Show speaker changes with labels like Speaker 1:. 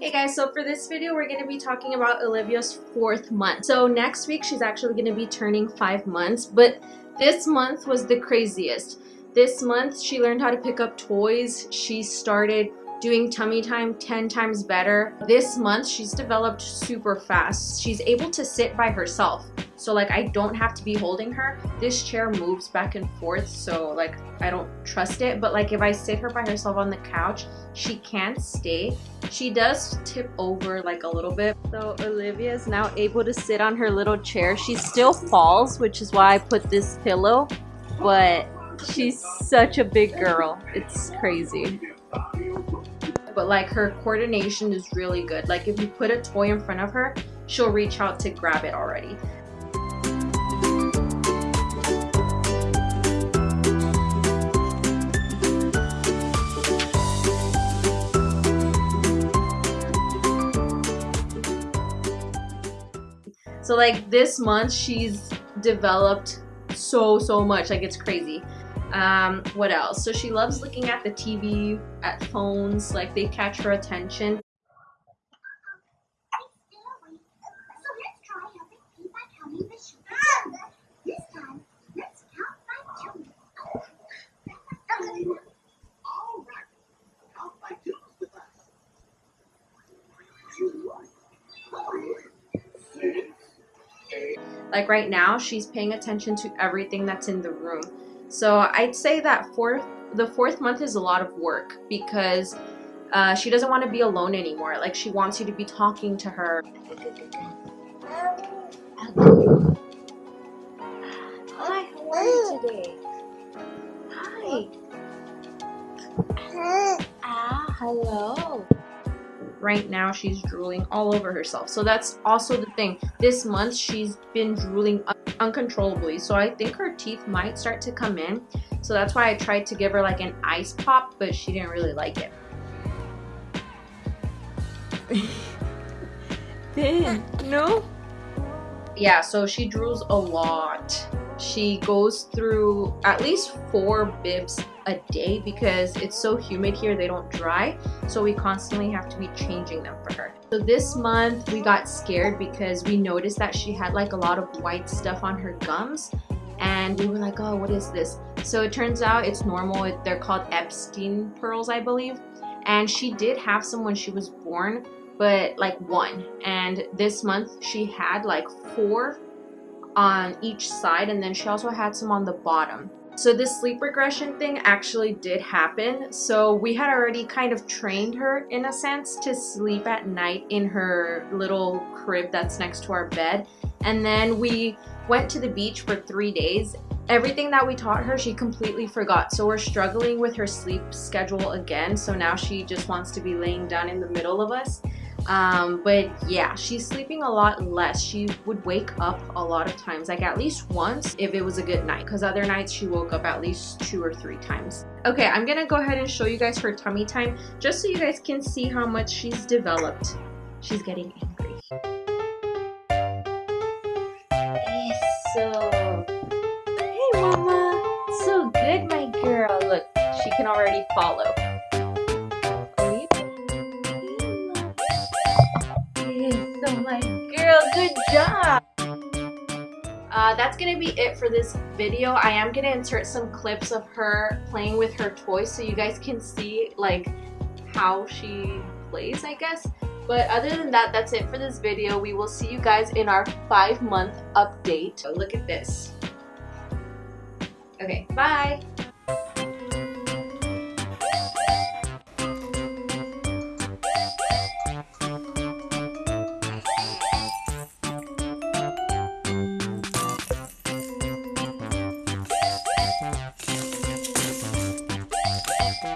Speaker 1: Hey guys, so for this video, we're going to be talking about Olivia's fourth month. So next week, she's actually going to be turning five months, but this month was the craziest. This month, she learned how to pick up toys. She started doing tummy time 10 times better. This month, she's developed super fast. She's able to sit by herself. So like I don't have to be holding her. This chair moves back and forth so like I don't trust it. But like if I sit her by herself on the couch, she can't stay. She does tip over like a little bit. So Olivia is now able to sit on her little chair. She still falls, which is why I put this pillow. But she's such a big girl. It's crazy but like her coordination is really good. Like if you put a toy in front of her, she'll reach out to grab it already. So like this month she's developed so so much like it's crazy. Um, what else? So she loves looking at the TV, at phones, like they catch her attention. Like right now, she's paying attention to everything that's in the room. So I'd say that fourth, the fourth month is a lot of work because uh, she doesn't want to be alone anymore. Like she wants you to be talking to her. Hi, how are you today? Hi. Ah, hello right now she's drooling all over herself. So that's also the thing. This month she's been drooling uncontrollably. So i think her teeth might start to come in. So that's why i tried to give her like an ice pop but she didn't really like it.
Speaker 2: Ben, no?
Speaker 1: Yeah so she drools a lot she goes through at least four bibs a day because it's so humid here they don't dry. So we constantly have to be changing them for her. So this month we got scared because we noticed that she had like a lot of white stuff on her gums. And we were like oh what is this? So it turns out it's normal. They're called Epstein pearls I believe. And she did have some when she was born but like one. And this month she had like four on each side and then she also had some on the bottom so this sleep regression thing actually did happen. So we had already kind of trained her in a sense to sleep at night in her little crib that's next to our bed. And then we went to the beach for three days. Everything that we taught her, she completely forgot. So we're struggling with her sleep schedule again. So now she just wants to be laying down in the middle of us. Um, but yeah, she's sleeping a lot less. She would wake up a lot of times, like at least once if it was a good night, because other nights she woke up at least two or three times. Okay, I'm gonna go ahead and show you guys her tummy time, just so you guys can see how much she's developed. She's getting angry. So, hey mama, so good my girl. Look, she can already follow. Good job! Uh, that's gonna be it for this video. I am gonna insert some clips of her playing with her toys so you guys can see like how she plays, I guess. But other than that, that's it for this video. We will see you guys in our five month update. So look at this. Okay, bye!